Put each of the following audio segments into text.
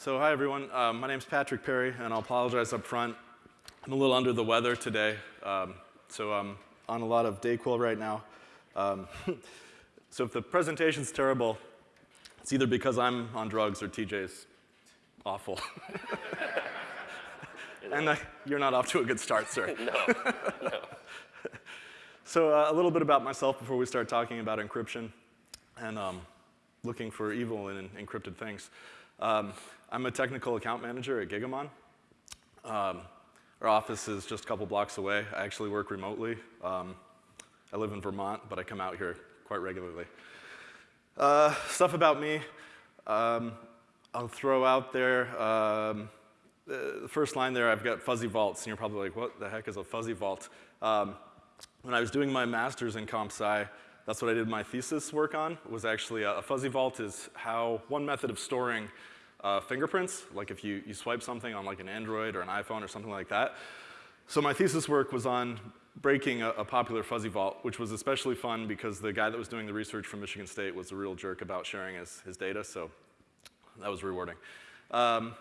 So hi everyone, uh, my name's Patrick Perry and I'll apologize up front. I'm a little under the weather today, um, so I'm on a lot of Dayquil right now. Um, so if the presentation's terrible, it's either because I'm on drugs or TJ's awful. and you're not off to a good start, sir. no, no. So uh, a little bit about myself before we start talking about encryption and um, looking for evil in encrypted things. Um, I'm a technical account manager at Gigamon. Um, our office is just a couple blocks away. I actually work remotely. Um, I live in Vermont, but I come out here quite regularly. Uh, stuff about me, um, I'll throw out there. Um, the first line there, I've got fuzzy vaults, and you're probably like, what the heck is a fuzzy vault? Um, when I was doing my master's in comp sci, that's what I did my thesis work on, was actually a, a fuzzy vault is how one method of storing uh, fingerprints, like if you, you swipe something on like an Android or an iPhone or something like that. So my thesis work was on breaking a, a, popular fuzzy vault, which was especially fun because the guy that was doing the research from Michigan State was a real jerk about sharing his, his data, so that was rewarding. Um,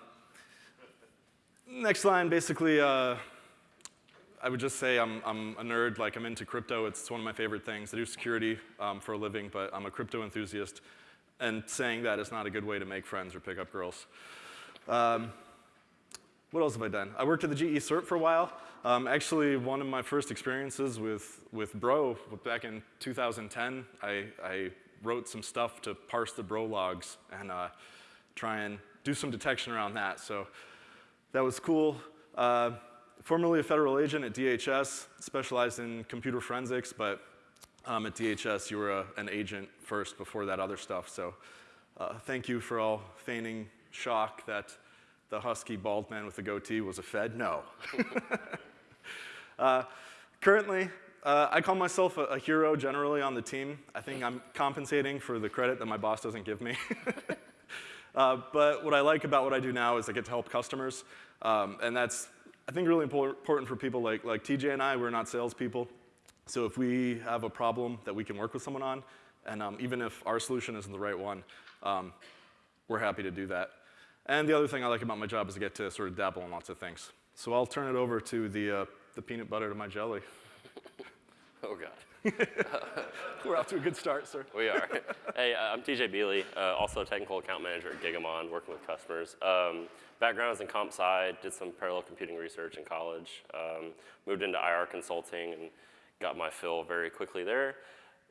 next line, basically, uh, I would just say I'm, I'm, a nerd, like I'm into crypto. It's one of my favorite things. I do security um, for a living, but I'm a crypto enthusiast and saying that is not a good way to make friends or pick up girls. Um, what else have I done? I worked at the GE CERT for a while. Um, actually, one of my first experiences with, with Bro, back in 2010, I, I wrote some stuff to parse the Bro logs and uh, try and do some detection around that. So that was cool. Uh, formerly a federal agent at DHS, specialized in computer forensics, but um, at DHS, you were a, an agent first before that other stuff. So uh, thank you for all feigning shock that the husky bald man with the goatee was a Fed. No. uh, currently, uh, I call myself a, a, hero generally on the team. I think I'm compensating for the credit that my boss doesn't give me. uh, but what I like about what I do now is I get to help customers. Um, and that's, I think, really important for people like, like TJ and I. We're not salespeople. So if we have a problem that we can work with someone on, and um, even if our solution isn't the right one, um, we're happy to do that. And the other thing I like about my job is I get to sort of dabble in lots of things. So I'll turn it over to the, uh, the peanut butter to my jelly. oh, God. We're off to a good start, sir. We are. hey, uh, I'm TJ Beely, uh, also a technical account manager at Gigamon, working with customers. Um, background is in comp sci, did some parallel computing research in college, um, moved into IR consulting, and got my fill very quickly there.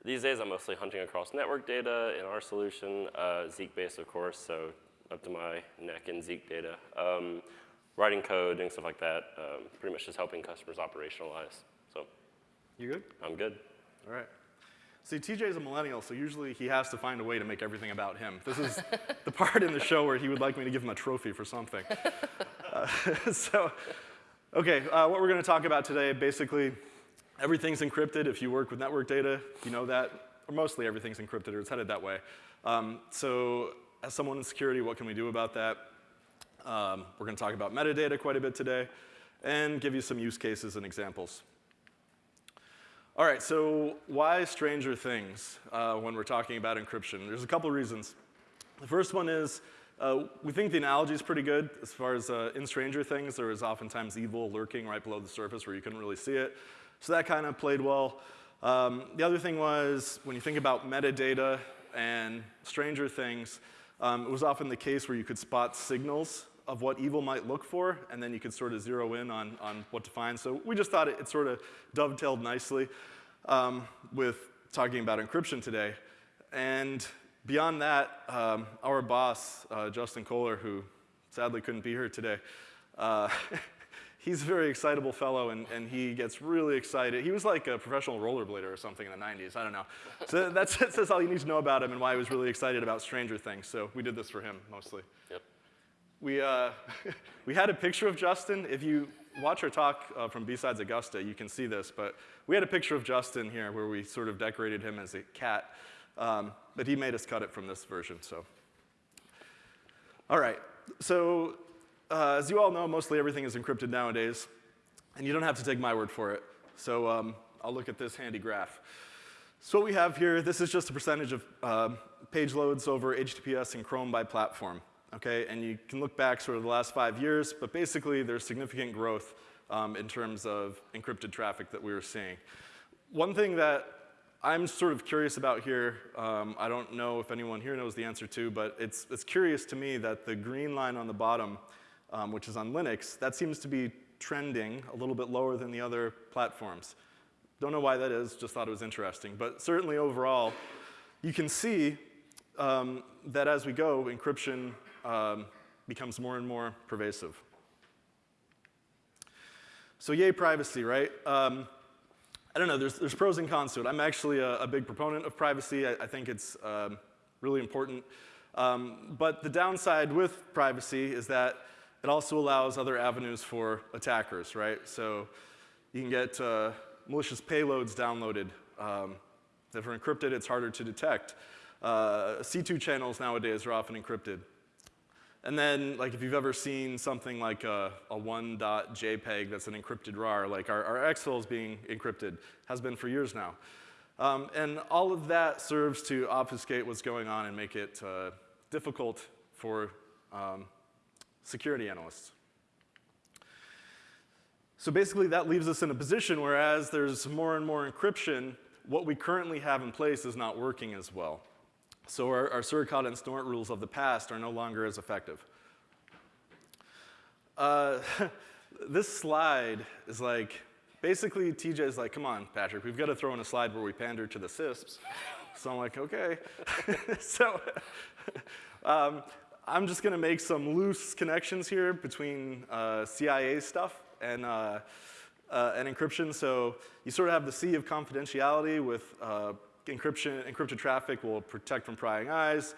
These days, I'm mostly hunting across network data in our solution, uh, Zeek-based, of course, so up to my neck in Zeek data. Um, writing code, doing stuff like that, um, pretty much just helping customers operationalize. So, You good? I'm good. All right. See, TJ's a millennial, so usually he has to find a way to make everything about him. This is the part in the show where he would like me to give him a trophy for something. Uh, so, okay, uh, what we're going to talk about today, basically, Everything's encrypted. If you work with network data, you know that. Or mostly everything's encrypted, or it's headed that way. Um, so as someone in security, what can we do about that? Um, we're going to talk about metadata quite a bit today and give you some use cases and examples. All right, so why Stranger Things uh, when we're talking about encryption? There's a couple reasons. The first one is uh, we think the analogy is pretty good as far as uh, in Stranger Things, there is oftentimes evil lurking right below the surface where you couldn't really see it. So that kind of played well. Um, the other thing was when you think about metadata and Stranger Things, um, it was often the case where you could spot signals of what evil might look for, and then you could sort of zero in on, on what to find. So we just thought it, it sort of dovetailed nicely um, with talking about encryption today. And beyond that, um, our boss, uh, Justin Kohler, who sadly couldn't be here today, uh, he's a very excitable fellow, and, and he gets really excited. He was like a professional rollerblader or something in the 90s. I don't know. So that's, that's all you need to know about him and why he was really excited about Stranger Things. So we did this for him mostly. Yep. We, uh, we had a picture of Justin. If you watch our talk uh, from B-Sides Augusta, you can see this. But we had a picture of Justin here where we sort of decorated him as a cat. Um, but he made us cut it from this version. So, all right. So uh, as you all know, mostly everything is encrypted nowadays, and you don't have to take my word for it. So um, I'll look at this handy graph. So what we have here, this is just a percentage of uh, page loads over HTTPS and Chrome by platform. Okay? And you can look back sort of the last five years, but basically there's significant growth um, in terms of encrypted traffic that we were seeing. One thing that I'm sort of curious about here, um, I don't know if anyone here knows the answer to, but it's, it's curious to me that the green line on the bottom, um, which is on Linux, that seems to be trending a little bit lower than the other platforms. Don't know why that is, just thought it was interesting. But certainly overall, you can see um, that as we go, encryption um, becomes more and more pervasive. So yay privacy, right? Um, I don't know, there's, there's pros and cons to it. I'm actually a, a big proponent of privacy. I, I think it's um, really important. Um, but the downside with privacy is that it also allows other avenues for attackers, right? So you can get uh, malicious payloads downloaded. Um, if they're encrypted, it's harder to detect. Uh, C2 channels nowadays are often encrypted. And then, like, if you've ever seen something like a, a 1.jpg that's an encrypted RAR, like our, our is being encrypted, has been for years now. Um, and all of that serves to obfuscate what's going on and make it uh, difficult for um, security analysts. So basically, that leaves us in a position where as there's more and more encryption, what we currently have in place is not working as well. So our, our suricata and snort rules of the past are no longer as effective. Uh, this slide is like, basically TJ is like, come on, Patrick, we've got to throw in a slide where we pander to the CISSPs. So I'm like, okay. so um, I'm just going to make some loose connections here between uh, CIA stuff and, uh, uh, and encryption. So you sort of have the sea of confidentiality with uh, encryption, encrypted traffic will protect from prying eyes.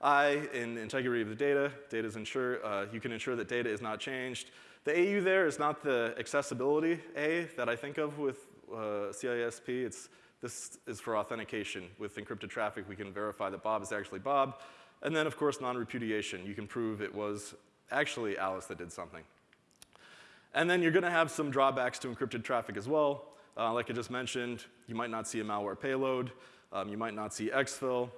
I, in integrity of the data, data is ensure, uh, you can ensure that data is not changed. The AU there is not the accessibility A that I think of with uh, CISSP. It's, this is for authentication. With encrypted traffic, we can verify that Bob is actually Bob. And then, of course, non-repudiation. You can prove it was actually Alice that did something. And then you're going to have some drawbacks to encrypted traffic as well. Uh, like I just mentioned, you might not see a malware payload. Um, you might not see exfil.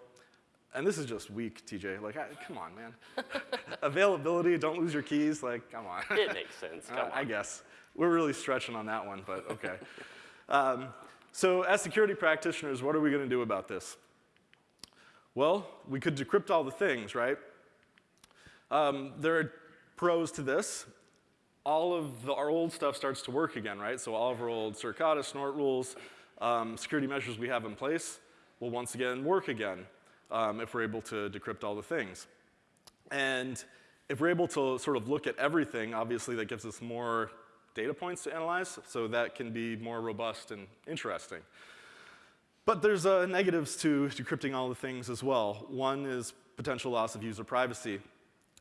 And this is just weak, TJ. Like, I, come on, man. Availability, don't lose your keys. Like, come on. It makes sense. Come uh, on. I guess. We're really stretching on that one, but okay. um, so as security practitioners, what are we going to do about this? Well, we could decrypt all the things, right? Um, there are pros to this. All of the, our old stuff starts to work again, right? So all of our old Suricata, Snort rules, um, security measures we have in place will once again work again um, if we're able to decrypt all the things. And if we're able to sort of look at everything, obviously that gives us more data points to analyze, so that can be more robust and interesting. But there's uh, negatives to decrypting all the things as well. One is potential loss of user privacy.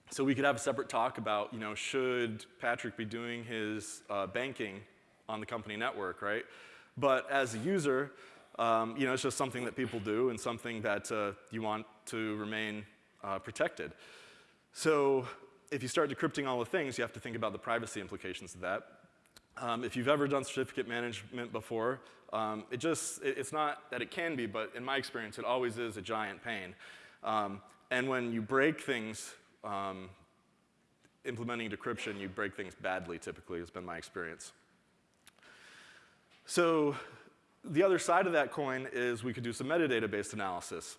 So we could have a separate talk about, you know, should Patrick be doing his uh, banking on the company network, right? But as a user, um, you know, it's just something that people do and something that uh, you want to remain uh, protected. So if you start decrypting all the things, you have to think about the privacy implications of that. Um, if you've ever done certificate management before, um, it just, it, it's not that it can be, but in my experience, it always is a giant pain. Um, and when you break things, um, implementing decryption, you break things badly typically, has been my experience. So the other side of that coin is we could do some metadata-based analysis.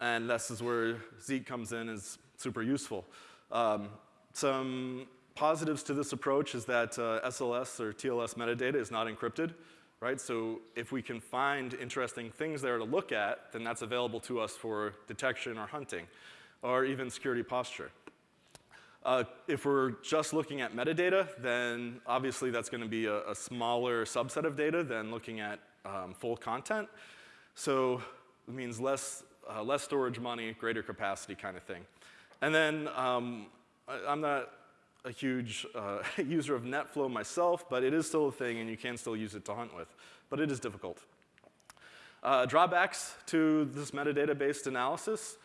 And this is where Zeek comes in is super useful. Um, some positives to this approach is that uh, SSL or TLS metadata is not encrypted, right? So if we can find interesting things there to look at, then that's available to us for detection or hunting, or even security posture. Uh, if we're just looking at metadata, then obviously that's going to be a, a, smaller subset of data than looking at um, full content. So it means less, uh, less storage money, greater capacity kind of thing. And then um, I, am not a huge uh, user of NetFlow myself, but it is still a thing and you can still use it to hunt with. But it is difficult. Uh, drawbacks to this metadata-based analysis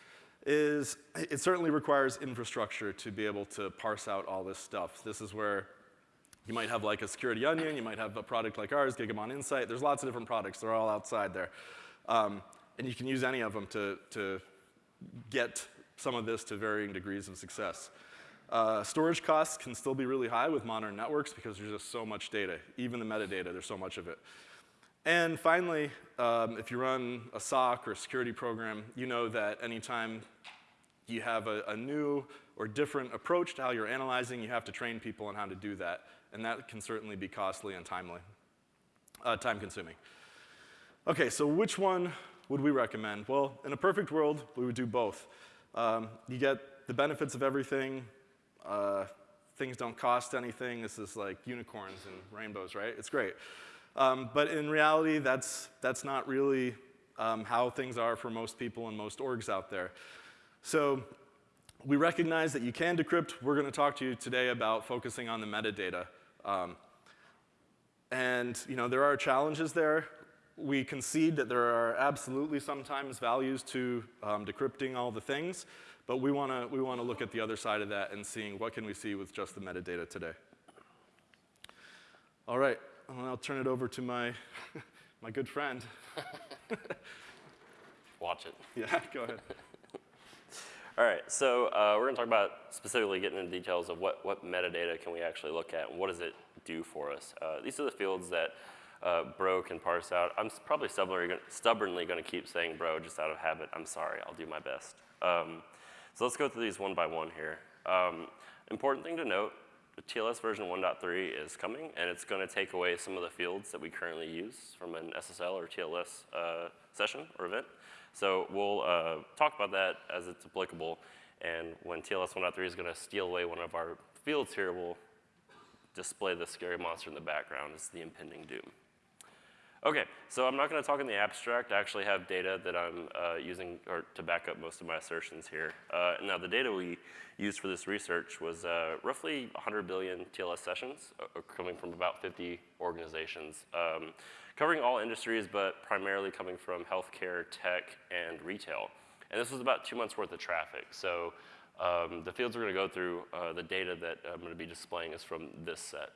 is it certainly requires infrastructure to be able to parse out all this stuff. This is where you might have like a security onion, you might have a product like ours, Gigamon Insight. There's lots of different products. They're all outside there. Um, and you can use any of them to, to get some of this to varying degrees of success. Uh, storage costs can still be really high with modern networks because there's just so much data. Even the metadata, there's so much of it. And finally, um, if you run a SOC or a security program, you know that anytime you have a, a, new or different approach to how you're analyzing, you have to train people on how to do that. And that can certainly be costly and timely, uh, time consuming. Okay, so which one would we recommend? Well, in a perfect world, we would do both. Um, you get the benefits of everything. Uh, things don't cost anything. This is like unicorns and rainbows, right? It's great. Um, but in reality, that's, that's not really um, how things are for most people and most orgs out there. So we recognize that you can decrypt. We're going to talk to you today about focusing on the metadata. Um, and you know, there are challenges there. We concede that there are absolutely sometimes values to um, decrypting all the things, but we want to we wanna look at the other side of that and seeing what can we see with just the metadata today. All right, well, I'll turn it over to my, my good friend. Watch it. Yeah, go ahead. All right, so uh, we're going to talk about specifically getting into details of what, what metadata can we actually look at and what does it do for us. Uh, these are the fields that uh, Bro can parse out. I'm probably stubbornly going to keep saying Bro just out of habit. I'm sorry, I'll do my best. Um, so let's go through these one by one here. Um, important thing to note, TLS version 1.3 is coming, and it's going to take away some of the fields that we currently use from an SSL or TLS uh, session or event. So we'll uh, talk about that as it's applicable. And when TLS 1.3 is going to steal away one of our fields here, we'll display the scary monster in the background as the impending doom. Okay, so I'm not going to talk in the abstract. I actually have data that I'm uh, using or to back up most of my assertions here. Uh, now, the data we used for this research was uh, roughly 100 billion TLS sessions uh, coming from about 50 organizations. Um, covering all industries, but primarily coming from healthcare, tech, and retail. And this was about two months worth of traffic. So um, the fields we're going to go through, uh, the data that I'm to be displaying is from this set.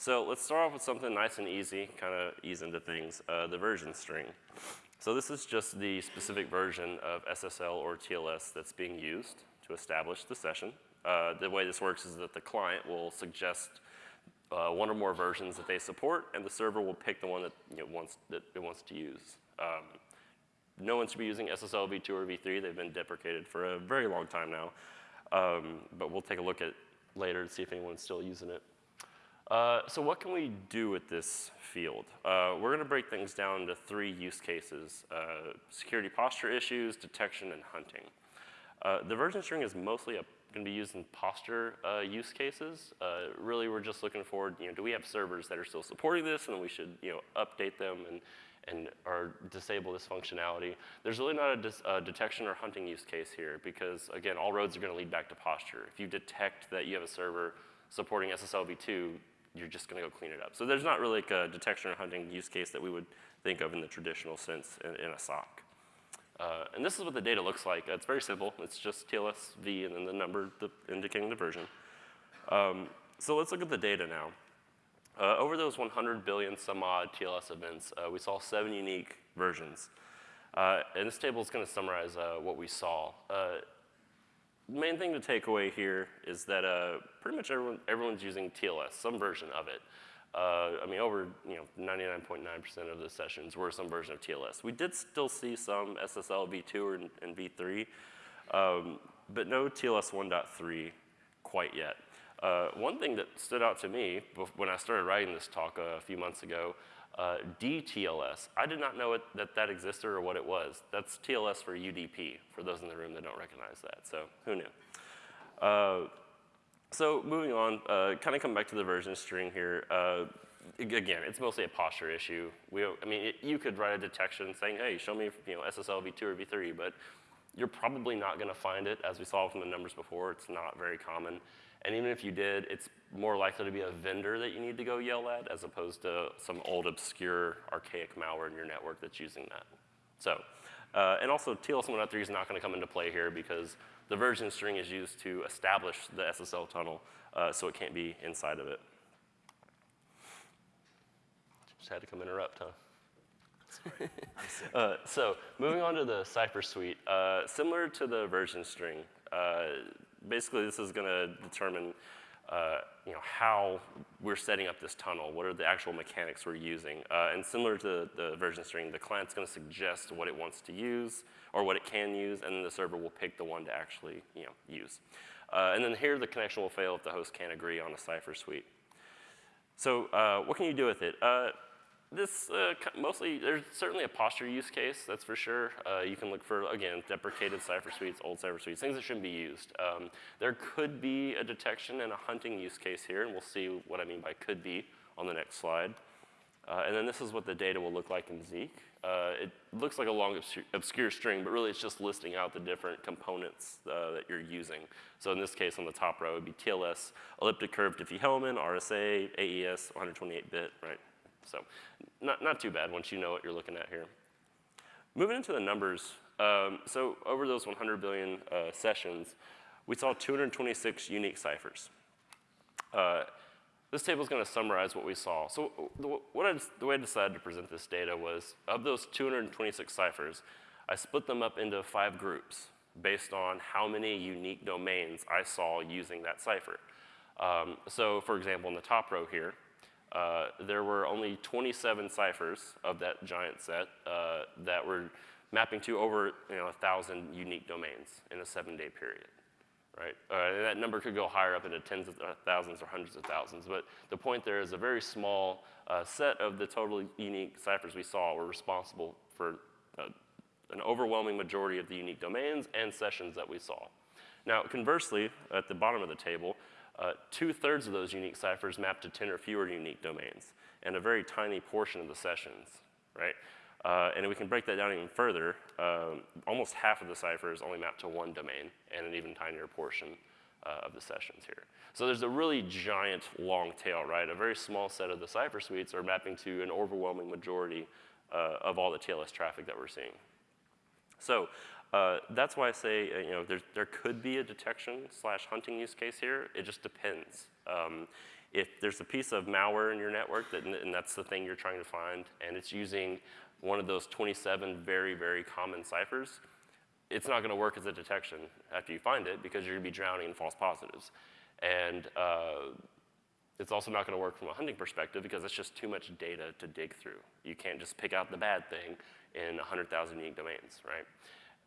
So let's start off with something nice and easy, kind of ease into things, uh, the version string. So this is just the specific version of SSL or TLS that's being used to establish the session. Uh, the way this works is that the client will suggest uh, one or more versions that they support, and the server will pick the one that, you know, wants, that it wants to use. Um, no one should be using SSL v2 or v3. They've been deprecated for a very long time now. Um, but we'll take a look at later to see if anyone's still using it. Uh, so what can we do with this field? Uh, we're going to break things down into three use cases, uh, security posture issues, detection, and hunting. Uh, the version string is mostly going to be used in posture uh, use cases. Really, we're just looking forward, you know, do we have servers that are still supporting this and we should, you know, update them and, and or disable this functionality. There's really not a uh, detection or hunting use case here because, again, all roads are going to lead back to posture. If you detect that you have a server supporting SSL v2, you're just going to go clean it up. So there's not really like a detection or hunting use case that we would think of in the traditional sense in, in a SOC. Uh, and this is what the data looks like. It's very simple. It's just TLS V and then the number the, indicating the version. Um, so let's look at the data now. Uh, over those 100 billion some odd TLS events, uh, we saw seven unique versions. Uh, and this table is going to summarize uh, what we saw. Uh, main thing to take away here is that pretty much everyone, everyone's using TLS, some version of it. Uh, I mean, over you know 99.9% of the sessions were some version of TLS. We did still see some SSL v2 and, and v3, um, but no TLS 1.3 quite yet. Uh, one thing that stood out to me when I started writing this talk a few months ago, uh, DTLS, I did not know it, that that existed or what it was. That's TLS for UDP, for those in the room that don't recognize that, so who knew? Uh, so moving on, uh, kind of come back to the version string here. Uh, again, it's mostly a posture issue. We, I mean, it, you could write a detection saying, hey, show me you know, SSL v2 or v3, but you're probably not going to find it. As we saw from the numbers before, it's not very common. And even if you did, it's more likely to be a vendor that you need to go yell at as opposed to some old, obscure, archaic malware in your network that's using that. So, uh, and also TLS 1.3 is not going to come into play here because the version string is used to establish the SSL tunnel, uh, so it can't be inside of it. Just had to come interrupt, huh? Uh, so moving on to the cipher suite, uh, similar to the version string, uh, basically this is going to determine uh, you know, how we're setting up this tunnel, what are the actual mechanics we're using. Uh, and similar to the version string, the client's going to suggest what it wants to use or what it can use, and then the server will pick the one to actually you know, use. Uh, and then here the connection will fail if the host can't agree on a cipher suite. So what can you do with it? This uh, mostly, there's certainly a posture use case, that's for sure. Uh, you can look for, again, deprecated cipher suites, old cipher suites, things that shouldn't be used. Um, there could be a detection and a hunting use case here, and we'll see what I mean by could be on the next slide. Uh, and then this is what the data will look like in Zeek. Uh, it looks like a long obscure, obscure, string, but really it's just listing out the different components uh, that you're using. So in this case, on the top row, it would be TLS, elliptic curve Diffie-Hellman, RSA, AES, 128-bit, right? So not, not too bad once you know what you're looking at here. Moving into the numbers, um, so over those 100 billion uh, sessions, we saw 226 unique ciphers. Uh, this table is going to summarize what we saw. So the, what I, the way I decided to present this data was, of those 226 ciphers, I split them up into five groups based on how many unique domains I saw using that cipher. Um, so for example, in the top row here, uh, there were only 27 ciphers of that giant set uh, that were mapping to over you know, 1,000 unique domains in a seven-day period. Right? Uh, that number could go higher up into tens of thousands or hundreds of thousands. But the point there is a very small uh, set of the total unique ciphers we saw were responsible for uh, an overwhelming majority of the unique domains and sessions that we saw. Now, conversely, at the bottom of the table, uh, Two-thirds of those unique ciphers map to 10 or fewer unique domains, and a very tiny portion of the sessions, right? Uh, and we can break that down even further. Um, almost half of the ciphers only map to one domain, and an even tinier portion uh, of the sessions here. So there's a really giant long tail, right? A very small set of the cipher suites are mapping to an overwhelming majority uh, of all the TLS traffic that we're seeing. So uh, that's why I say, uh, you know, there could be a detection slash hunting use case here. It just depends. Um, if there's a piece of malware in your network, that, and that's the thing you're trying to find, and it's using one of those 27 very, very common ciphers, it's not going to work as a detection after you find it because you're going to be drowning in false positives. And uh, it's also not going to work from a hunting perspective because it's just too much data to dig through. You can't just pick out the bad thing in 100,000 unique domains, right?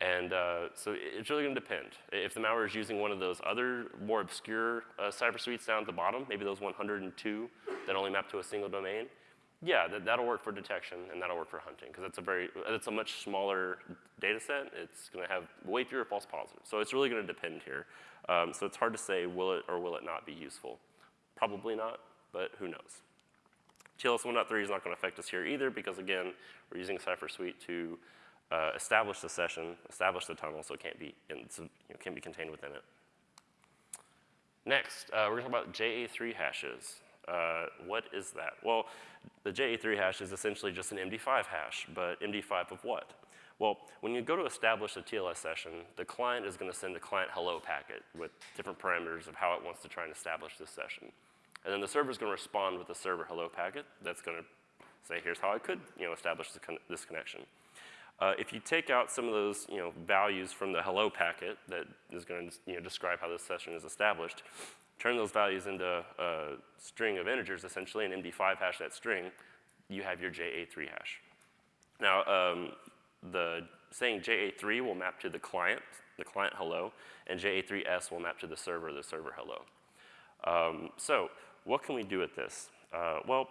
And uh, so it's really going to depend. If the malware is using one of those other more obscure uh, cipher suites down at the bottom, maybe those 102 that only map to a single domain, yeah, that, that'll work for detection and that'll work for hunting because it's a very, it's a much smaller data set. It's going to have way fewer false positives. So it's really going to depend here. Um, so it's hard to say will it or will it not be useful. Probably not, but who knows. TLS 1.3 is not going to affect us here either because again, we're using cipher suite to uh, establish the session, establish the tunnel so it can't be, in, so, you know, can't be contained within it. Next, uh, we're to talk about JA3 hashes. Uh, what is that? Well, the JA3 hash is essentially just an MD5 hash, but MD5 of what? Well, when you go to establish a TLS session, the client is going to send a client hello packet with different parameters of how it wants to try and establish this session. And then the server is going to respond with a server hello packet that's going to say, here's how I could you know, establish this connection. Uh, if you take out some of those you know, values from the hello packet that is going to you know, describe how this session is established, turn those values into a string of integers, essentially, and MD5 hash that string, you have your JA3 hash. Now, um, the saying JA3 will map to the client, the client hello, and JA3S will map to the server, the server hello. Um, so what can we do with this? Uh, well,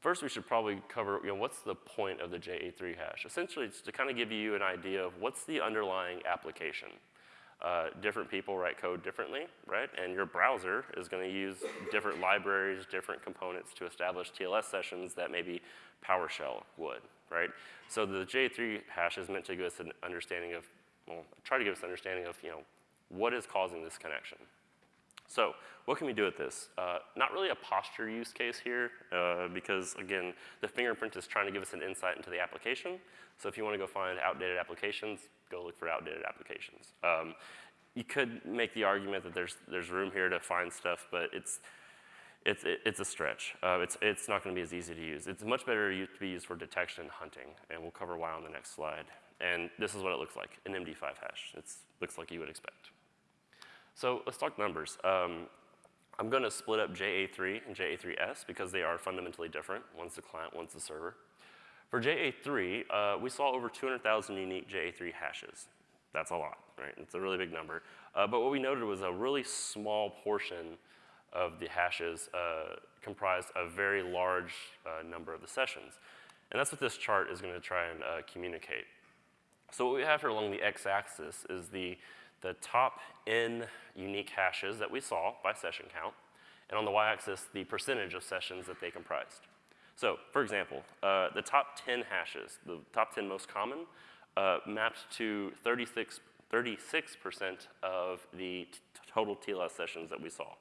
First, we should probably cover, you know, what's the point of the JA3 hash? Essentially, it's to kind of give you an idea of what's the underlying application. Uh, different people write code differently, right? And your browser is going to use different libraries, different components to establish TLS sessions that maybe PowerShell would, right? So the JA3 hash is meant to give us an understanding of, well, try to give us an understanding of, you know, what is causing this connection. So what can we do with this? Uh, not really a posture use case here uh, because, again, the fingerprint is trying to give us an insight into the application. So if you want to go find outdated applications, go look for outdated applications. Um, you could make the argument that there's, there's room here to find stuff, but it's, it's, it's a stretch. Uh, it's, it's not going to be as easy to use. It's much better to be used for detection and hunting, and we'll cover why on the next slide. And this is what it looks like, an MD5 hash. It looks like you would expect. So let's talk numbers. Um, I'm going to split up JA3 and JA3S because they are fundamentally different. One's the client, one's the server. For JA3, uh, we saw over 200,000 unique JA3 hashes. That's a lot, right? It's a really big number. Uh, but what we noted was a really small portion of the hashes uh, comprised a very large uh, number of the sessions. And that's what this chart is going to try and uh, communicate. So what we have here along the x-axis is the, the top n unique hashes that we saw by session count, and on the y-axis, the percentage of sessions that they comprised. So, for example, uh, the top 10 hashes, the top 10 most common, uh, mapped to 36, 36% of the total TLS sessions that we saw.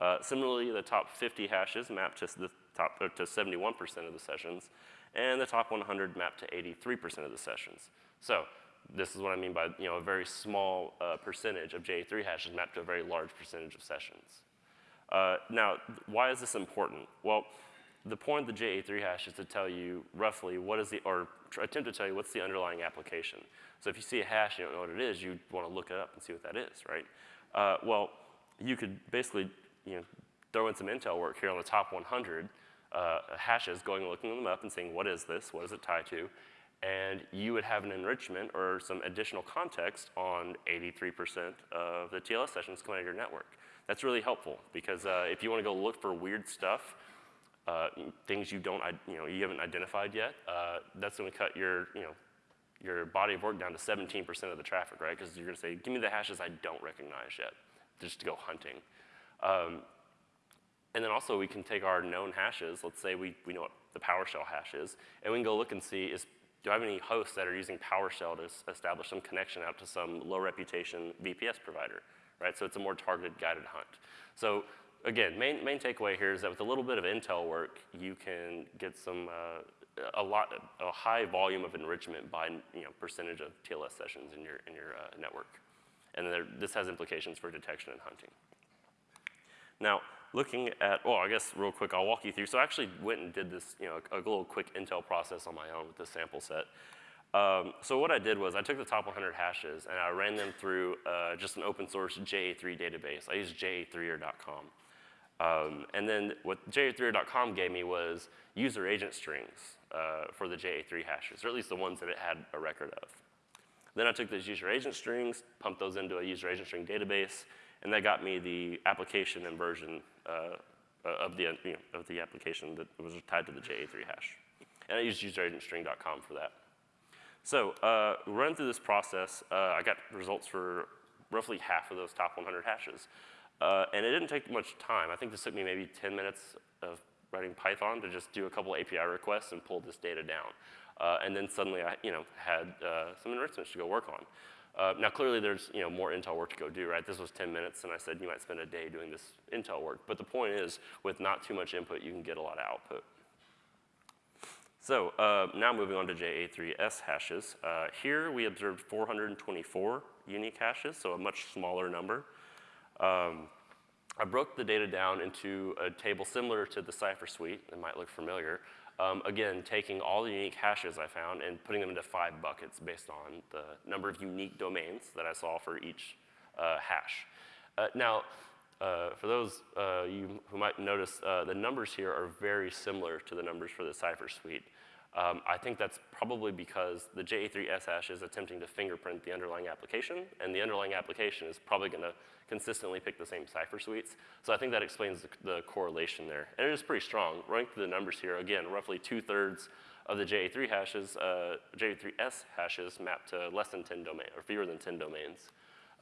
Uh, similarly, the top 50 hashes mapped to the top to 71% of the sessions, and the top 100 mapped to 83% of the sessions. So this is what I mean by you know a very small uh, percentage of JA3 hashes mapped to a very large percentage of sessions. Uh, now, why is this important? Well, the point of the JA3 hash is to tell you roughly what is the, or attempt to tell you what's the underlying application. So if you see a hash, and you don't know what it is, you want to look it up and see what that is, right? Uh, well, you could basically you know, throw in some intel work here on the top 100 uh, hashes, going and looking them up and saying, what is this? What does it tie to? And you would have an enrichment or some additional context on 83% of the TLS sessions coming out of your network. That's really helpful because uh, if you want to go look for weird stuff, uh, things you don't, you know, you haven't identified yet, uh, that's going to cut your, you know, your body of work down to 17% of the traffic, right? Because you're going to say, give me the hashes I don't recognize yet, just to go hunting. Um, and then also we can take our known hashes, let's say we, we know what the PowerShell hash is, and we can go look and see is, do I have any hosts that are using PowerShell to establish some connection out to some low reputation VPS provider, right? So it's a more targeted guided hunt. So again, main, main takeaway here is that with a little bit of intel work, you can get some, uh, a lot, a high volume of enrichment by you know, percentage of TLS sessions in your, in your uh, network. And there, this has implications for detection and hunting. Now, looking at, well, I guess real quick, I'll walk you through. So I actually went and did this, you know, a, a little quick intel process on my own with this sample set. Um, so what I did was I took the top 100 hashes and I ran them through uh, just an open source JA3 database. I used ja3er.com. Um, and then what ja3er.com gave me was user agent strings uh, for the JA3 hashes, or at least the ones that it had a record of. Then I took those user agent strings, pumped those into a user agent string database, and that got me the application and version of, the, you know, of the application that was tied to the JA3 hash. And I used useragentstring.com for that. So uh, run through this process. Uh, I got results for roughly half of those top 100 hashes. Uh, and it didn't take much time. I think this took me maybe 10 minutes of writing Python to just do a couple API requests and pull this data down. Uh, and then suddenly I you know, had uh, some enrichments to go work on. Uh, now clearly there's you know, more Intel work to go do, right? This was 10 minutes and I said you might spend a day doing this Intel work. But the point is with not too much input, you can get a lot of output. So uh, now moving on to JA3S hashes. Uh, here we observed 424 unique hashes, so a much smaller number. Um, I broke the data down into a table similar to the cipher suite, it might look familiar, um, again, taking all the unique hashes I found and putting them into five buckets based on the number of unique domains that I saw for each uh, hash. Uh, now, uh, for those uh, you who might notice, uh, the numbers here are very similar to the numbers for the cipher suite. Um, I think that's probably because the JA3S hash is attempting to fingerprint the underlying application, and the underlying application is probably going to consistently pick the same cipher suites. So I think that explains the, the, correlation there. And it is pretty strong. Running through the numbers here, again, roughly two-thirds of the JA3 hashes, uh, JA3S hashes map to less than 10 domains, or fewer than 10 domains,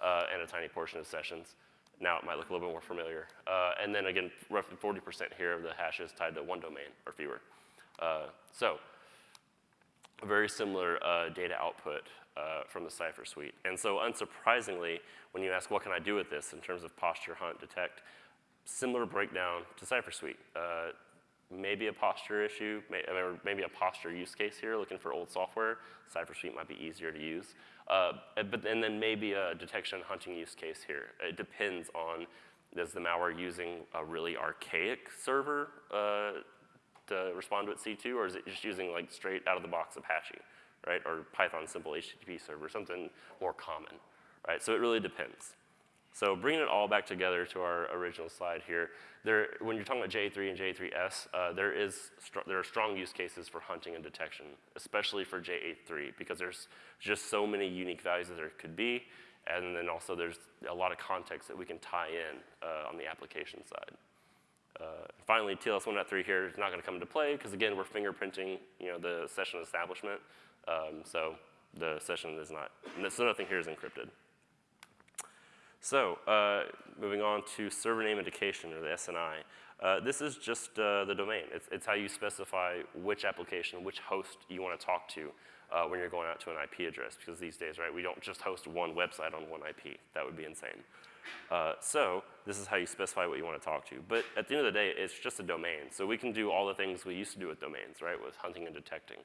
uh, and a tiny portion of sessions. Now it might look a little bit more familiar. Uh, and then again, roughly 40% here of the hashes tied to one domain or fewer. Uh, so very similar uh, data output uh, from the cipher suite. And so unsurprisingly, when you ask what can I do with this in terms of posture, hunt, detect, similar breakdown to cipher suite. Uh, maybe a posture issue, may, or maybe a posture use case here, looking for old software. cipher suite might be easier to use. Uh, but and then maybe a detection hunting use case here. It depends on is the malware using a really archaic server uh, to respond to its C2, or is it just using like straight out of the box Apache, right? Or Python simple HTTP server, something more common, right? So it really depends. So bringing it all back together to our original slide here, there, when you're talking about JA3 and JA3S, uh, there, is there are strong use cases for hunting and detection, especially for JA3, because there's just so many unique values that there could be, and then also there's a lot of context that we can tie in uh, on the application side. Uh, finally, TLS 1.3 here is not going to come into play because again, we're fingerprinting, you know, the session establishment. Um, so the session is not, so nothing here is encrypted. So uh, moving on to server name indication or the SNI. Uh, this is just uh, the domain. It's, it's, how you specify which application, which host you want to talk to uh, when you're going out to an IP address. Because these days, right, we don't just host one website on one IP. That would be insane. Uh, so this is how you specify what you want to talk to. But at the end of the day, it's just a domain. So we can do all the things we used to do with domains, right, with hunting and detecting.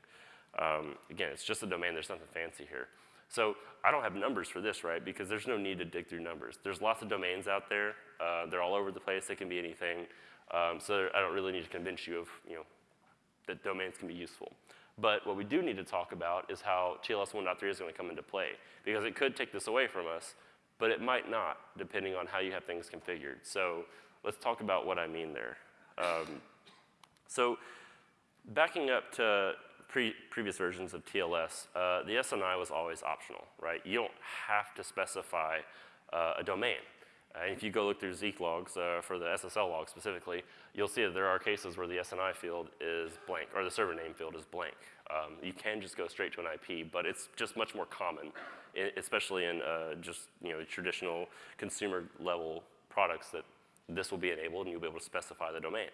Um, again, it's just a domain. There's nothing fancy here. So I don't have numbers for this, right? Because there's no need to dig through numbers. There's lots of domains out there. Uh, they're all over the place. They can be anything. Um, so I don't really need to convince you of, you know, that domains can be useful. But what we do need to talk about is how TLS 1.3 is going to come into play. Because it could take this away from us, but it might not, depending on how you have things configured. So let's talk about what I mean there. Um, so backing up to pre previous versions of TLS, uh, the SNI was always optional, right? You don't have to specify uh, a domain. Uh, if you go look through Zeek logs uh, for the SSL log specifically, you'll see that there are cases where the SNI field is blank, or the server name field is blank. Um, you can just go straight to an IP, but it's just much more common, especially in uh, just you know traditional consumer level products that this will be enabled and you'll be able to specify the domain.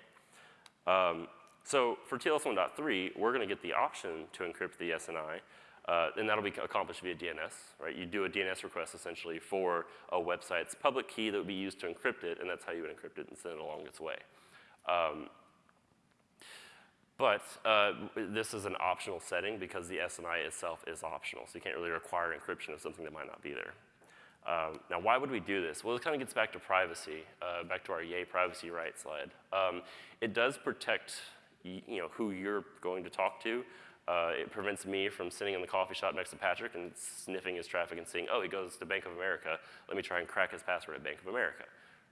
Um, so for TLS 1.3, we're going to get the option to encrypt the SNI, uh, and that'll be accomplished via DNS, right? You do a DNS request essentially for a website's public key that would be used to encrypt it, and that's how you would encrypt it and send it along its way. Um, but uh, this is an optional setting because the SNI itself is optional, so you can't really require encryption of something that might not be there. Um, now, why would we do this? Well, it kind of gets back to privacy, uh, back to our yay privacy right slide. Um, it does protect you know, who you're going to talk to. Uh, it prevents me from sitting in the coffee shop next to Patrick and sniffing his traffic and seeing, oh, he goes to Bank of America. Let me try and crack his password at Bank of America.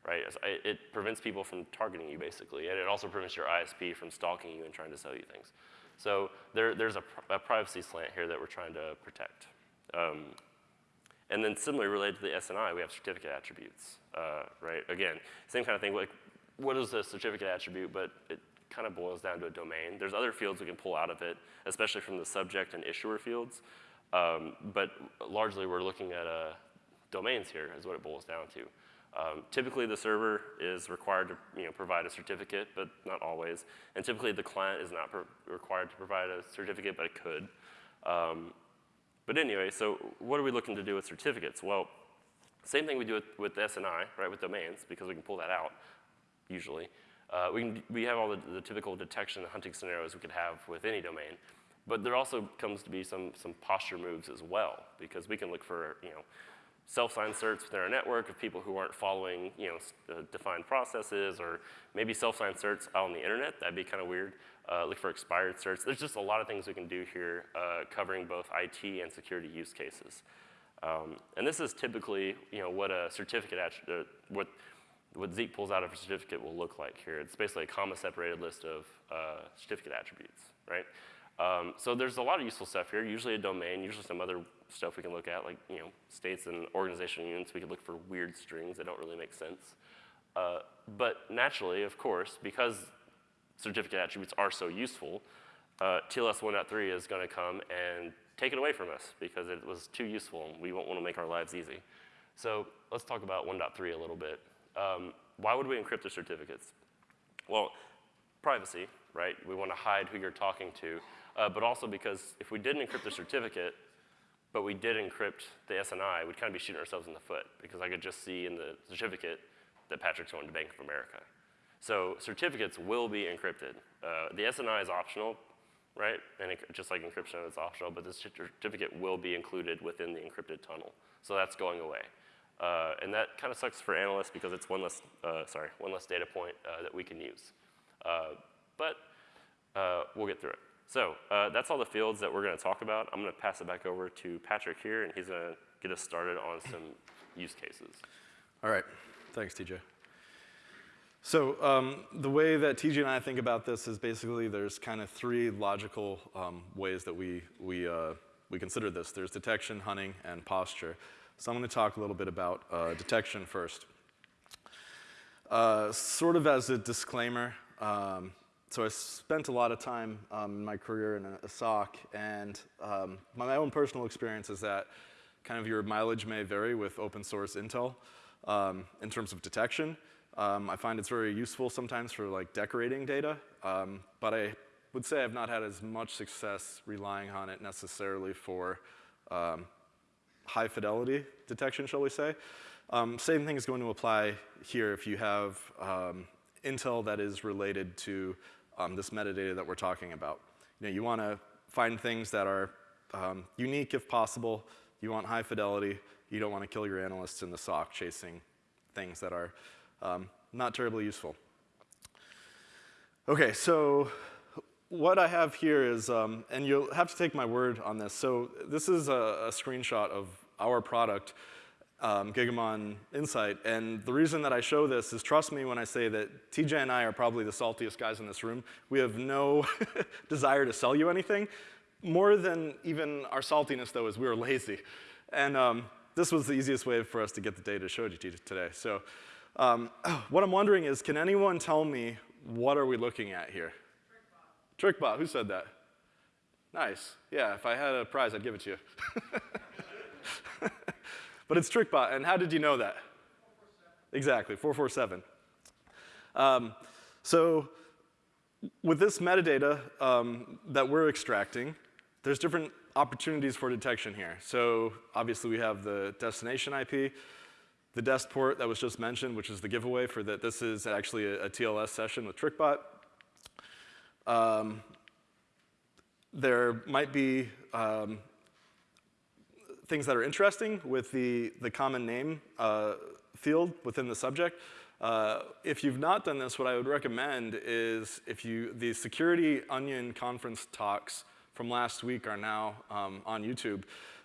Right? It prevents people from targeting you, basically. And it also prevents your ISP from stalking you and trying to sell you things. So there, there's a, a, privacy slant here that we're trying to protect. Um, and then similarly related to the SNI, we have certificate attributes, uh, right? Again, same kind of thing, like what is a certificate attribute, but it kind of boils down to a domain. There's other fields we can pull out of it, especially from the subject and issuer fields. Um, but largely we're looking at uh, domains here is what it boils down to. Um, typically the server is required to you know, provide a certificate, but not always. And typically the client is not required to provide a certificate, but it could. Um, but anyway, so what are we looking to do with certificates? Well, same thing we do with, with SNI, right, with domains, because we can pull that out, usually. Uh, we, can, we have all the, the, typical detection hunting scenarios we could have with any domain. But there also comes to be some, some posture moves as well, because we can look for, you know, self-signed certs within our network of people who aren't following, you know, defined processes, or maybe self-signed certs out on the internet. That'd be kind of weird. Uh, look for expired certs. There's just a lot of things we can do here uh, covering both IT and security use cases. Um, and this is typically, you know, what a certificate, uh, what what Zeek pulls out of a certificate will look like here. It's basically a comma separated list of uh, certificate attributes, right? Um, so there's a lot of useful stuff here, usually a domain, usually some other stuff we can look at, like you know, states and organizational units. We can look for weird strings that don't really make sense. Uh, but naturally, of course, because certificate attributes are so useful, uh, TLS 1.3 is going to come and take it away from us because it was too useful and we won't want to make our lives easy. So let's talk about 1.3 a little bit. Um, why would we encrypt the certificates? Well, privacy, right? We want to hide who you're talking to, uh, but also because if we didn't encrypt the certificate, but we did encrypt the SNI, we'd kind of be shooting ourselves in the foot because I could just see in the certificate that Patrick's going to Bank of America. So certificates will be encrypted. Uh, the SNI is optional, right? And it, just like encryption is optional, but the certificate will be included within the encrypted tunnel. So that's going away. Uh, and that kind of sucks for analysts because it's one less, uh, sorry, one less data point uh, that we can use. Uh, but uh, we'll get through it. So uh, that's all the fields that we're going to talk about. I'm going to pass it back over to Patrick here, and he's going to get us started on some use cases. All right. Thanks, TJ. So um, the way that TJ and I think about this is basically there's kind of three logical um, ways that we, we, we consider this. There's detection, hunting, and posture. So I'm going to talk a little bit about uh, detection first. Uh, sort of as a disclaimer, um, so I spent a lot of time um, in my career in a, a SOC, and um, my own personal experience is that kind of your mileage may vary with open source intel um, in terms of detection. Um, I find it's very useful sometimes for like decorating data, um, but I would say I've not had as much success relying on it necessarily for um, high fidelity detection, shall we say. Um, same thing is going to apply here if you have um, intel that is related to um, this metadata that we're talking about. You know, you want to find things that are um, unique if possible. You want high fidelity. You don't want to kill your analysts in the SOC chasing things that are um, not terribly useful. Okay, so what I have here is, um, and you'll have to take my word on this. So this is a, a screenshot of our product, um, Gigamon Insight. And the reason that I show this is, trust me when I say that TJ and I are probably the saltiest guys in this room. We have no desire to sell you anything. More than even our saltiness, though, is we were lazy. And um, this was the easiest way for us to get the data showed you today. So um, what I'm wondering is, can anyone tell me what are we looking at here? TrickBot. Who said that? Nice. Yeah, if I had a prize, I'd give it to you. but it's TrickBot, and how did you know that? 447. Exactly, 447. Um, so with this metadata um, that we're extracting, there's different opportunities for detection here. So obviously we have the destination IP, the dest port that was just mentioned, which is the giveaway for that this is actually a, a TLS session with TrickBot. Um, there might be um, things that are interesting with the, the common name uh, field within the subject. Uh, if you've not done this, what I would recommend is if you, the Security Onion conference talks from last week are now um, on YouTube.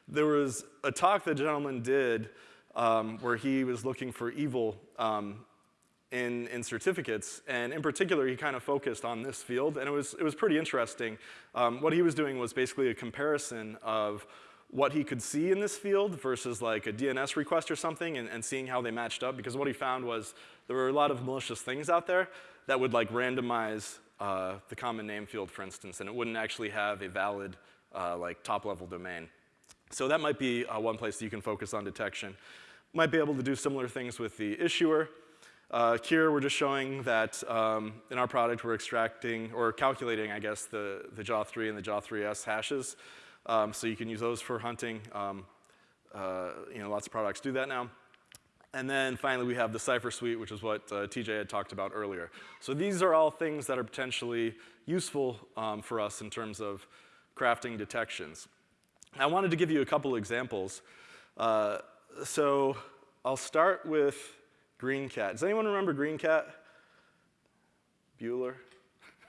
There was a talk the gentleman did um, where he was looking for evil um, in, in certificates, and in particular, he kind of focused on this field, and it was, it was pretty interesting. Um, what he was doing was basically a comparison of what he could see in this field versus like a DNS request or something and, and, seeing how they matched up because what he found was there were a lot of malicious things out there that would like randomize uh, the common name field, for instance, and it wouldn't actually have a valid uh, like top level domain. So that might be uh, one place that you can focus on detection. Might be able to do similar things with the issuer. Uh, here we're just showing that um, in our product we're extracting or calculating, I guess, the, the JA3 and the JA3S hashes. Um, so you can use those for hunting. Um, uh, you know, lots of products do that now. And then finally, we have the Cipher Suite, which is what uh, TJ had talked about earlier. So these are all things that are potentially useful um, for us in terms of crafting detections. I wanted to give you a couple examples. Uh, so I'll start with GreenCat. Does anyone remember GreenCat? Bueller?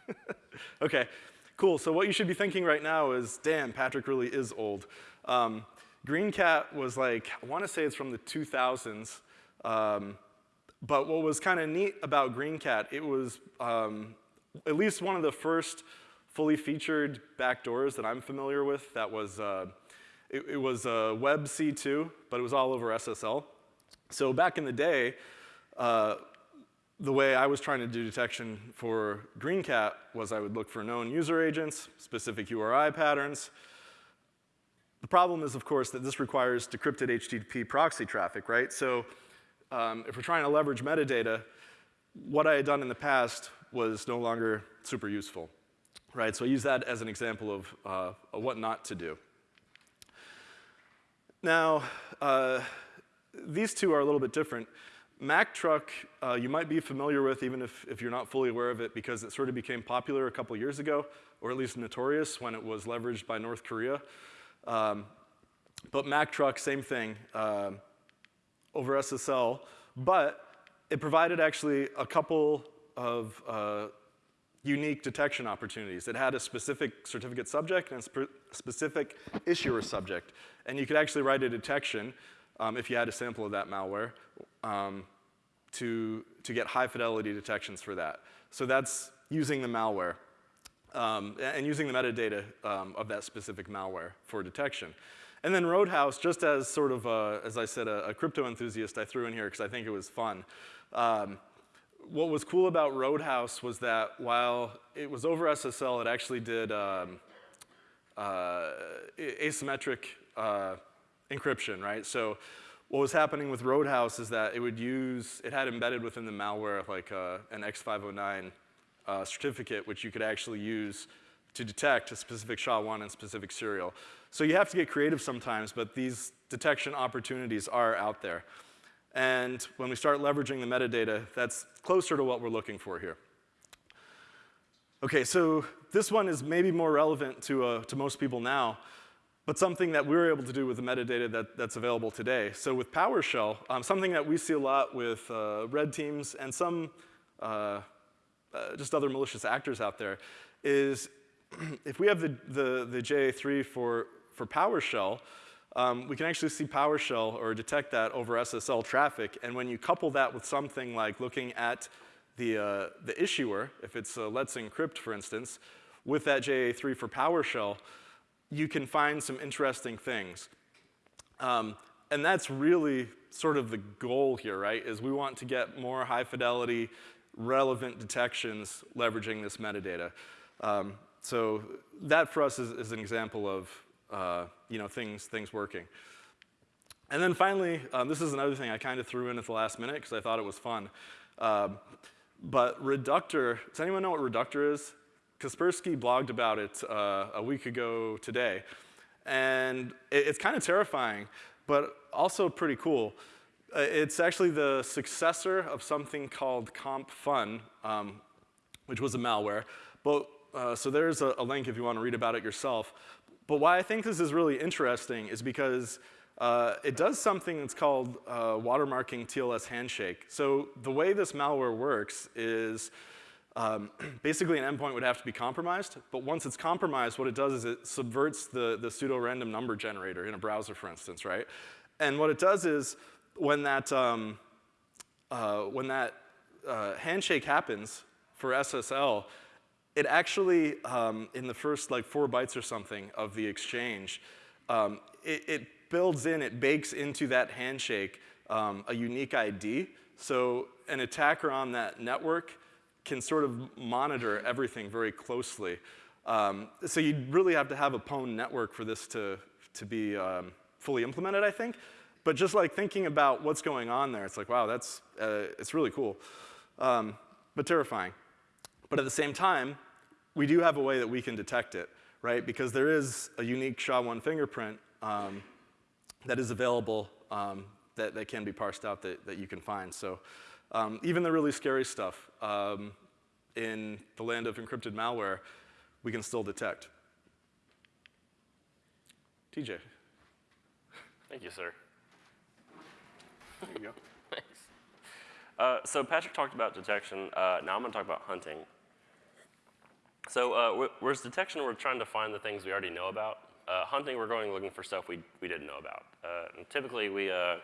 okay, cool. So what you should be thinking right now is, damn, Patrick really is old. Um, GreenCat was like, I want to say it's from the 2000s. Um, but what was kind of neat about GreenCat, it was um, at least one of the first fully featured backdoors that I'm familiar with that was, uh, it, it, was a web C2, but it was all over SSL. So back in the day, uh, the way I was trying to do detection for GreenCat was I would look for known user agents, specific URI patterns. The problem is, of course, that this requires decrypted HTTP proxy traffic, right? So um, if we're trying to leverage metadata, what I had done in the past was no longer super useful, right? So I use that as an example of, uh, what not to do. Now, uh, these two are a little bit different. Mack Truck, uh, you might be familiar with even if, if you're not fully aware of it because it sort of became popular a couple years ago, or at least notorious when it was leveraged by North Korea. Um, but Mack Truck, same thing. Uh, over SSL, but it provided actually a couple of uh, unique detection opportunities. It had a specific certificate subject and a spe specific issuer subject. And you could actually write a detection um, if you had a sample of that malware um, to, to get high fidelity detections for that. So that's using the malware um, and using the metadata um, of that specific malware for detection. And then Roadhouse, just as sort of, a, as I said, a, a, crypto enthusiast, I threw in here because I think it was fun. Um, what was cool about Roadhouse was that while it was over SSL, it actually did um, uh, asymmetric uh, encryption, right? So what was happening with Roadhouse is that it would use, it had embedded within the malware like uh, an X509 uh, certificate, which you could actually use to detect a specific SHA-1 and specific serial. So you have to get creative sometimes, but these detection opportunities are out there. And when we start leveraging the metadata, that's closer to what we're looking for here. Okay, so this one is maybe more relevant to, uh, to most people now, but something that we are able to do with the metadata that, that's available today. So with PowerShell, um, something that we see a lot with uh, red teams and some uh, uh just other malicious actors out there is if we have the, the, the JA3 for, for PowerShell, um, we can actually see PowerShell or detect that over SSL traffic. And when you couple that with something like looking at the, uh, the issuer, if it's uh, Let's Encrypt, for instance, with that JA3 for PowerShell, you can find some interesting things. Um, and that's really sort of the goal here, right, is we want to get more high fidelity, relevant detections leveraging this metadata. Um, so that for us is, is an example of uh, you know, things, things working. And then finally, um, this is another thing I kind of threw in at the last minute because I thought it was fun. Um, but Reductor, does anyone know what Reductor is? Kaspersky blogged about it uh, a week ago today. And it, it's kind of terrifying, but also pretty cool. Uh, it's actually the successor of something called COMpfun, um, which was a malware. But, uh, so there's a, a, link if you want to read about it yourself. But why I think this is really interesting is because uh, it does something that's called uh, watermarking TLS handshake. So the way this malware works is um, basically an endpoint would have to be compromised, but once it's compromised, what it does is it subverts the, the pseudo-random number generator in a browser, for instance, right? And what it does is when that, um, uh, when that uh, handshake happens for SSL, it actually, um, in the first like four bytes or something of the exchange, um, it, it, builds in, it bakes into that handshake um, a unique ID. So an attacker on that network can sort of monitor everything very closely. Um, so you'd really have to have a pwn network for this to, to be um, fully implemented, I think. But just like thinking about what's going on there, it's like, wow, that's, uh, it's really cool, um, but terrifying. But at the same time, we do have a way that we can detect it, right? Because there is a unique SHA-1 fingerprint um, that is available um, that, that can be parsed out that, that you can find. So um, even the really scary stuff um, in the land of encrypted malware, we can still detect. TJ. Thank you, sir. There you go. Thanks. Uh, so Patrick talked about detection. Uh, now I'm going to talk about hunting. So uh, whereas detection, we're trying to find the things we already know about. Uh, hunting, we're going looking for stuff we, we didn't know about. Uh, typically, we, uh,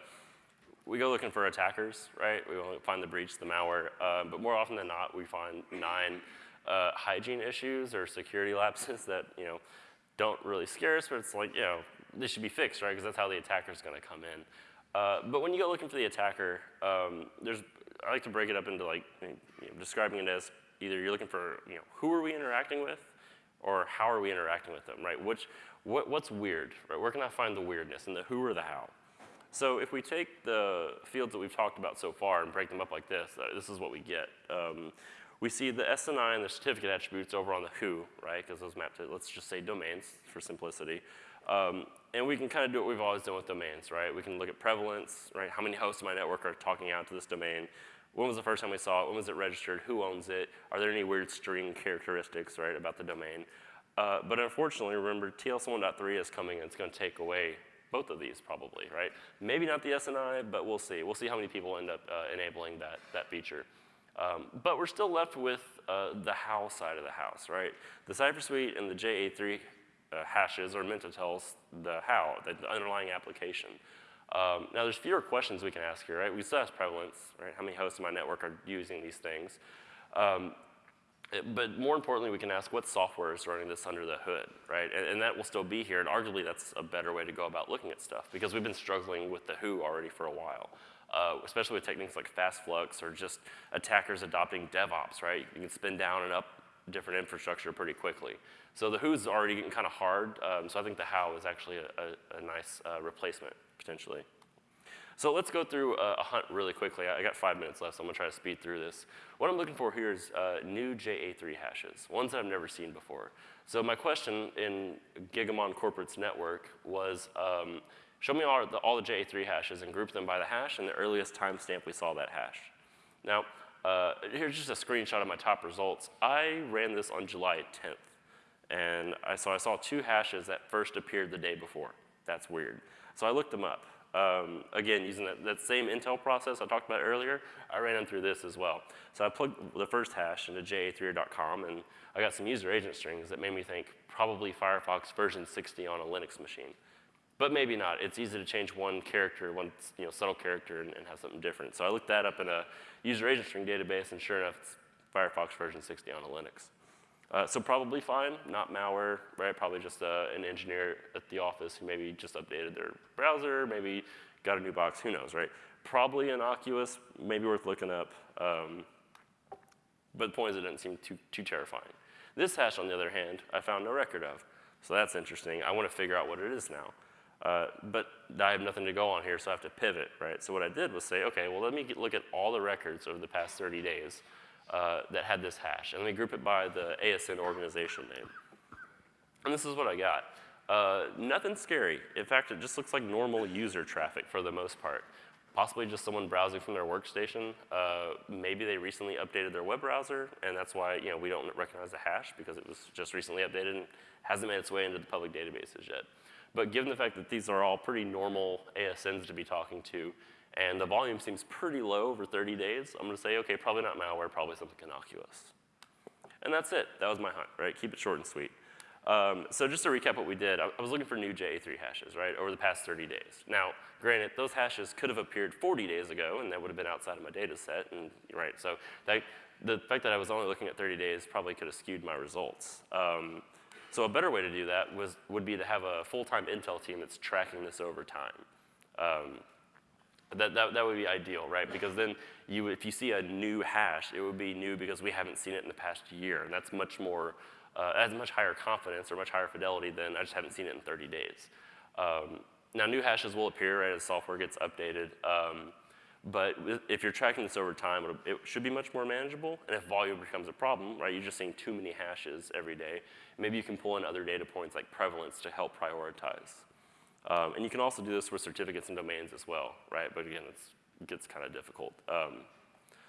we go looking for attackers, right? We find the breach, the malware. Uh, but more often than not, we find nine uh, hygiene issues or security lapses that, you know, don't really scare us, but it's like, you know, they should be fixed, right? Because that's how the attacker is going to come in. but when you go looking for the attacker, um, there's, I like to break it up into like, you know, describing it as either you're looking for, you know, who are we interacting with or how are we interacting with them, right? Which, what, what's weird, right? Where can I find the weirdness and the who or the how? So if we take the fields that we've talked about so far and break them up like this, uh, this is what we get. Um, we see the SNI and the certificate attributes over on the who, right? Because those map to, let's just say domains for simplicity. Um, and we can kind of do what we've always done with domains, right? We can look at prevalence, right? How many hosts in my network are talking out to this domain? When was the first time we saw it? When was it registered? Who owns it? Are there any weird string characteristics, right, about the domain? Uh, but unfortunately, remember, TLS 1.3 is coming and it's going to take away both of these probably, right? Maybe not the SNI, but we'll see. We'll see how many people end up uh, enabling that, that feature. Um, but we're still left with uh, the how side of the house, right? The Cipher Suite and the JA3 uh, hashes are meant to tell us the how, the, the underlying application. Um, now, there's fewer questions we can ask here, right? We still ask prevalence, right? How many hosts in my network are using these things? Um, but more importantly, we can ask what software is running this under the hood, right? And, and that will still be here, and arguably that's a better way to go about looking at stuff because we've been struggling with the who already for a while, uh, especially with techniques like fast flux or just attackers adopting DevOps, right? You can spin down and up different infrastructure pretty quickly. So the who's already getting kind of hard, um, so I think the how is actually a, a, a nice uh, replacement potentially. So let's go through a, a hunt really quickly. I I got five minutes left, so I'm gonna try to speed through this. What I'm looking for here is uh, new JA3 hashes, ones that I've never seen before. So my question in Gigamon Corporate's network was, um, show me all the, all the JA3 hashes and group them by the hash and the earliest timestamp we saw that hash. Now, uh, here's just a screenshot of my top results. I ran this on July 10th. And I, so I saw two hashes that first appeared the day before. That's weird. So I looked them up. Um, again, using that, that same Intel process I talked about earlier, I ran them through this as well. So I plugged the first hash into ja3.com, and I got some user agent strings that made me think probably Firefox version 60 on a Linux machine. But maybe not. It's easy to change one character, one you know, subtle character, and, and have something different. So I looked that up in a user agent string database, and sure enough, it's Firefox version 60 on a Linux. Uh, so probably fine, not malware, right? Probably just uh, an engineer at the office who maybe just updated their browser, maybe got a new box, who knows, right? Probably innocuous, maybe worth looking up. Um, but the point is it didn't seem too, too terrifying. This hash, on the other hand, I found no record of. So that's interesting. I want to figure out what it is now. Uh, but I have nothing to go on here, so I have to pivot, right? So what I did was say, okay, well, let me get, look at all the records over the past 30 days uh, that had this hash, and me group it by the ASN organization name. And this is what I got. Uh, nothing scary. In fact, it just looks like normal user traffic for the most part. Possibly just someone browsing from their workstation. Uh, maybe they recently updated their web browser, and that's why you know we don't recognize the hash because it was just recently updated and hasn't made its way into the public databases yet. But given the fact that these are all pretty normal ASNs to be talking to, and the volume seems pretty low over 30 days, I'm gonna say, okay, probably not malware, probably something innocuous. And that's it. That was my hunt, right? Keep it short and sweet. Um, so just to recap what we did, I, I was looking for new JA3 hashes, right, over the past 30 days. Now, granted, those hashes could have appeared 40 days ago, and that would have been outside of my data set, and right, so that, the fact that I was only looking at 30 days probably could have skewed my results. Um, so a better way to do that was, would be to have a full-time Intel team that's tracking this over time. Um, that, that, that would be ideal, right? Because then you, if you see a new hash, it would be new because we haven't seen it in the past year, and that's much more, uh, has much higher confidence or much higher fidelity than I just haven't seen it in 30 days. Um, now, new hashes will appear right, as software gets updated, um, but if you're tracking this over time, it should be much more manageable, and if volume becomes a problem, right, you're just seeing too many hashes every day, maybe you can pull in other data points like prevalence to help prioritize. Um, and you can also do this with certificates and domains as well, right? But again, it gets kind of difficult. Um,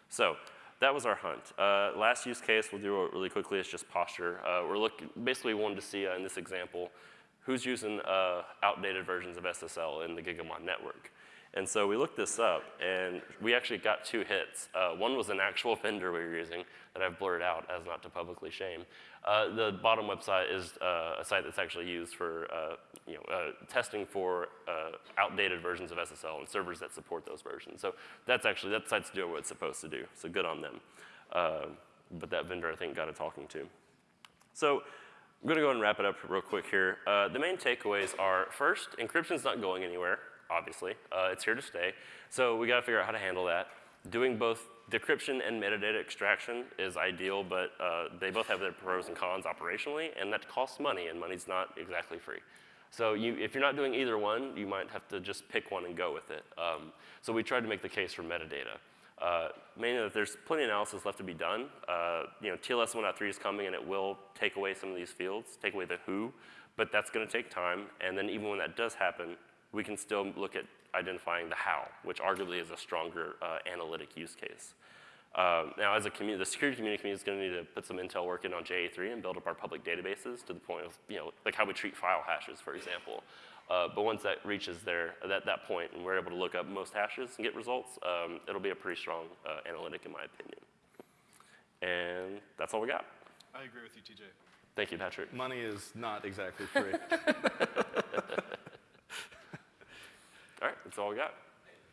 so that was our hunt. Uh, last use case, we'll do it really quickly, it's just posture. Uh, we're looking, basically wanted to see uh, in this example, who's using uh, outdated versions of SSL in the Gigamon network. And so we looked this up, and we actually got two hits. Uh, one was an actual vendor we were using that I've blurred out as not to publicly shame. Uh, the bottom website is uh, a site that's actually used for uh, you know, uh, testing for uh, outdated versions of SSL and servers that support those versions. So that's actually, that site's doing what it's supposed to do, so good on them. but that vendor, I think, got a talking to. So I'm gonna go and wrap it up real quick here. the main takeaways are, first, encryption's not going anywhere obviously. Uh, it's here to stay. So we gotta figure out how to handle that. Doing both decryption and metadata extraction is ideal, but uh, they both have their pros and cons operationally, and that costs money, and money's not exactly free. So you, if you're not doing either one, you might have to just pick one and go with it. Um, so we tried to make the case for metadata. Uh, mainly that there's plenty of analysis left to be done. Uh, you know, TLS 1.3 is coming and it will take away some of these fields, take away the who, but that's gonna take time. And then even when that does happen, we can still look at identifying the how, which arguably is a stronger uh, analytic use case. Um, now, as a community, the security community community is going to need to put some intel work in on JA3 and build up our public databases to the point of, you know, like how we treat file hashes, for example. Uh, but once that reaches there, at that point, and we're able to look up most hashes and get results, um, it'll be a pretty strong uh, analytic in my opinion. And that's all we got. I agree with you, TJ. Thank you, Patrick. Money is not exactly free. All we got.